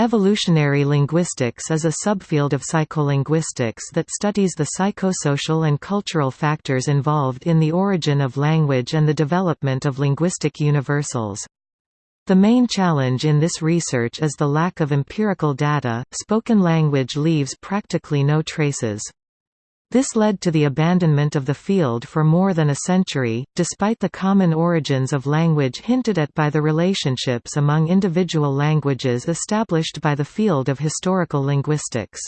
Evolutionary linguistics is a subfield of psycholinguistics that studies the psychosocial and cultural factors involved in the origin of language and the development of linguistic universals. The main challenge in this research is the lack of empirical data, spoken language leaves practically no traces. This led to the abandonment of the field for more than a century, despite the common origins of language hinted at by the relationships among individual languages established by the field of historical linguistics.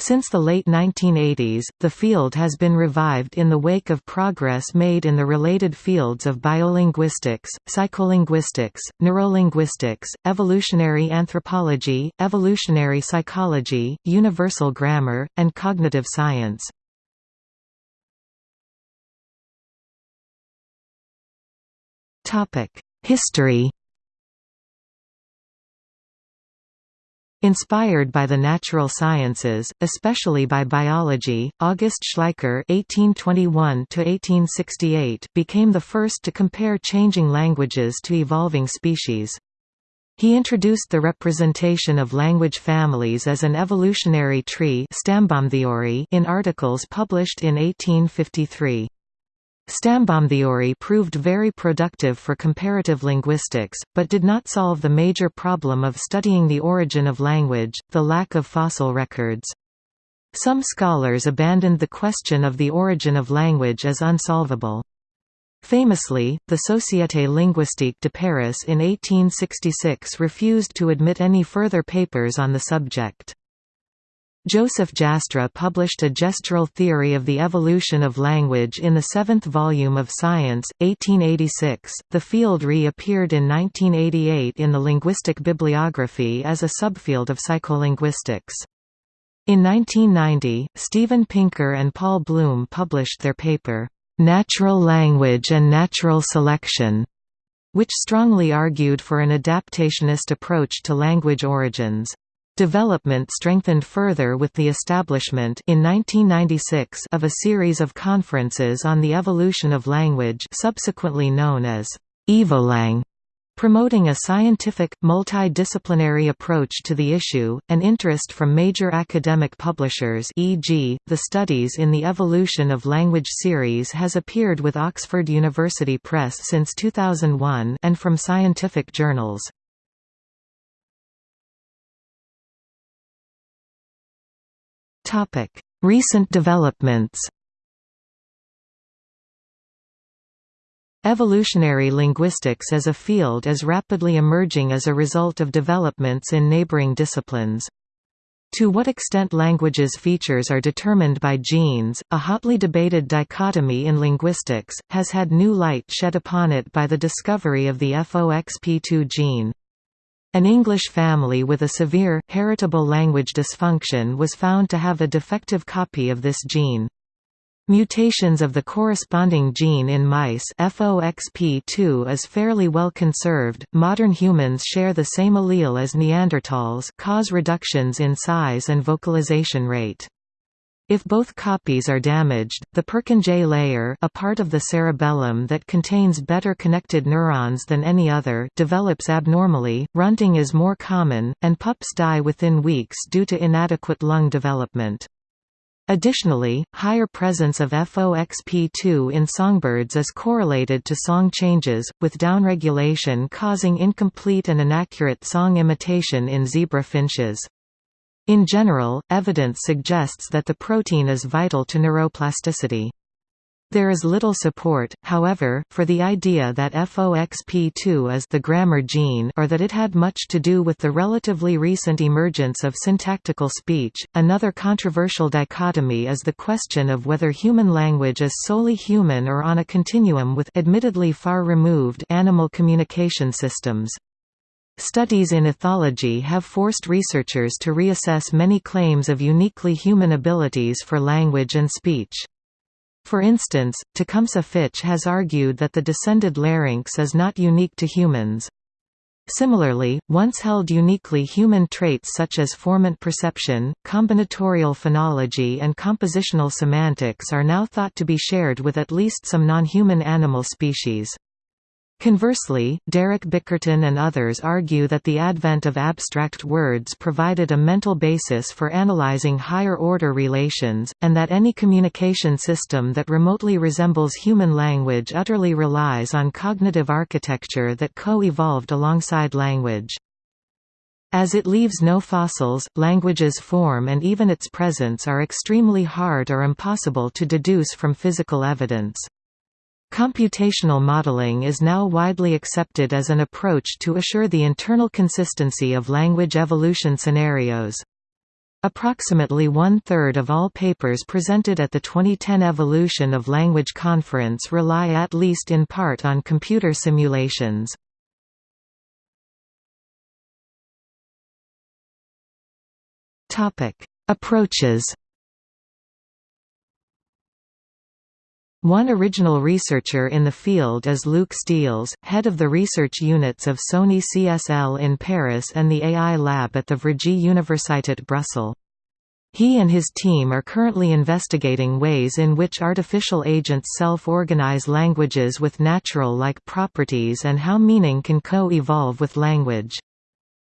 Since the late 1980s, the field has been revived in the wake of progress made in the related fields of biolinguistics, psycholinguistics, neurolinguistics, evolutionary anthropology, evolutionary psychology, universal grammar, and cognitive science. History Inspired by the natural sciences, especially by biology, August Schleicher (1821–1868) became the first to compare changing languages to evolving species. He introduced the representation of language families as an evolutionary tree in articles published in 1853. Stambaumtheory proved very productive for comparative linguistics, but did not solve the major problem of studying the origin of language, the lack of fossil records. Some scholars abandoned the question of the origin of language as unsolvable. Famously, the Société linguistique de Paris in 1866 refused to admit any further papers on the subject. Joseph Jastrow published a gestural theory of the evolution of language in the seventh volume of Science, 1886. The field reappeared in 1988 in the linguistic bibliography as a subfield of psycholinguistics. In 1990, Steven Pinker and Paul Bloom published their paper, Natural Language and Natural Selection, which strongly argued for an adaptationist approach to language origins. Development strengthened further with the establishment in 1996 of a series of conferences on the evolution of language subsequently known as Evolang, promoting a scientific, multidisciplinary approach to the issue, and interest from major academic publishers e.g., the Studies in the Evolution of Language series has appeared with Oxford University Press since 2001 and from scientific journals. Recent developments Evolutionary linguistics as a field is rapidly emerging as a result of developments in neighboring disciplines. To what extent languages' features are determined by genes, a hotly debated dichotomy in linguistics, has had new light shed upon it by the discovery of the FOXP2 gene. An English family with a severe, heritable language dysfunction was found to have a defective copy of this gene. Mutations of the corresponding gene in mice FOXP2 is fairly well conserved. Modern humans share the same allele as Neanderthals, cause reductions in size and vocalization rate. If both copies are damaged, the Purkinje layer a part of the cerebellum that contains better connected neurons than any other develops abnormally, runting is more common, and pups die within weeks due to inadequate lung development. Additionally, higher presence of FOXP2 in songbirds is correlated to song changes, with downregulation causing incomplete and inaccurate song imitation in zebra finches. In general, evidence suggests that the protein is vital to neuroplasticity. There is little support, however, for the idea that FOXP2 is the grammar gene or that it had much to do with the relatively recent emergence of syntactical speech. Another controversial dichotomy is the question of whether human language is solely human or on a continuum with admittedly far removed animal communication systems. Studies in ethology have forced researchers to reassess many claims of uniquely human abilities for language and speech. For instance, Tecumseh Fitch has argued that the descended larynx is not unique to humans. Similarly, once held uniquely human traits such as formant perception, combinatorial phonology and compositional semantics are now thought to be shared with at least some non-human animal species. Conversely, Derek Bickerton and others argue that the advent of abstract words provided a mental basis for analyzing higher-order relations, and that any communication system that remotely resembles human language utterly relies on cognitive architecture that co-evolved alongside language. As it leaves no fossils, language's form and even its presence are extremely hard or impossible to deduce from physical evidence. Computational modeling is now widely accepted as an approach to assure the internal consistency of language evolution scenarios. Approximately one-third of all papers presented at the 2010 Evolution of Language Conference rely at least in part on computer simulations. Approaches One original researcher in the field is Luc Steels, head of the research units of Sony CSL in Paris and the AI lab at the Vrije Universiteit Brussels. He and his team are currently investigating ways in which artificial agents self-organize languages with natural-like properties and how meaning can co-evolve with language.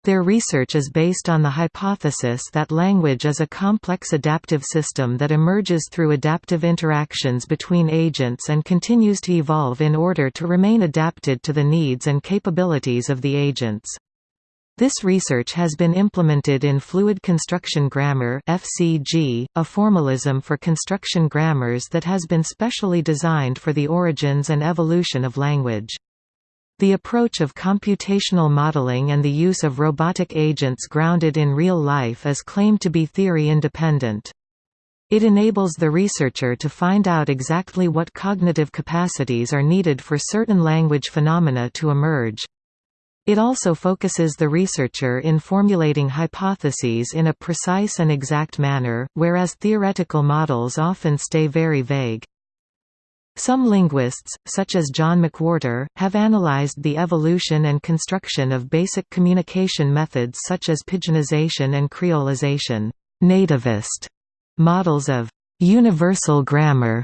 Their research is based on the hypothesis that language is a complex adaptive system that emerges through adaptive interactions between agents and continues to evolve in order to remain adapted to the needs and capabilities of the agents. This research has been implemented in Fluid Construction Grammar FCG, a formalism for construction grammars that has been specially designed for the origins and evolution of language. The approach of computational modeling and the use of robotic agents grounded in real life is claimed to be theory-independent. It enables the researcher to find out exactly what cognitive capacities are needed for certain language phenomena to emerge. It also focuses the researcher in formulating hypotheses in a precise and exact manner, whereas theoretical models often stay very vague. Some linguists, such as John McWhorter, have analyzed the evolution and construction of basic communication methods such as pidginization and creolization. Nativist models of universal grammar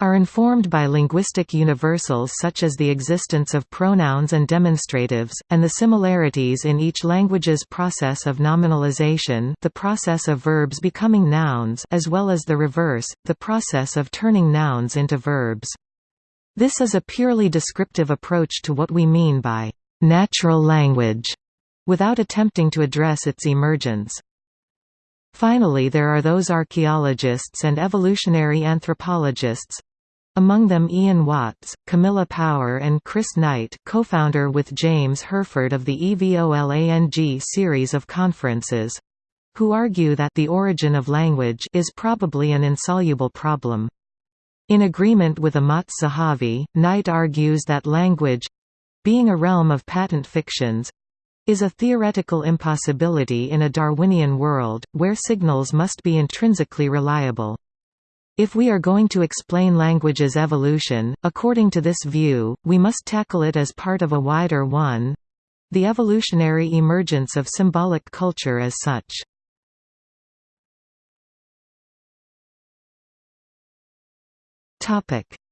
are informed by linguistic universals such as the existence of pronouns and demonstratives, and the similarities in each language's process of nominalization the process of verbs becoming nouns as well as the reverse, the process of turning nouns into verbs. This is a purely descriptive approach to what we mean by «natural language», without attempting to address its emergence. Finally there are those archaeologists and evolutionary anthropologists, among them Ian Watts, Camilla Power and Chris Knight co-founder with James Hurford of the EVOLANG series of conferences who argue that the origin of language is probably an insoluble problem. In agreement with Amotz Zahavi, Knight argues that language—being a realm of patent fictions—is a theoretical impossibility in a Darwinian world, where signals must be intrinsically reliable. If we are going to explain language's evolution, according to this view, we must tackle it as part of a wider one—the evolutionary emergence of symbolic culture as such.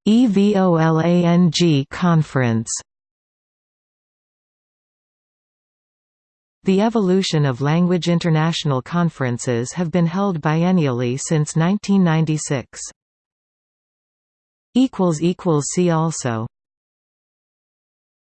EVOLANG conference The evolution of language international conferences have been held biennially since 1996. See also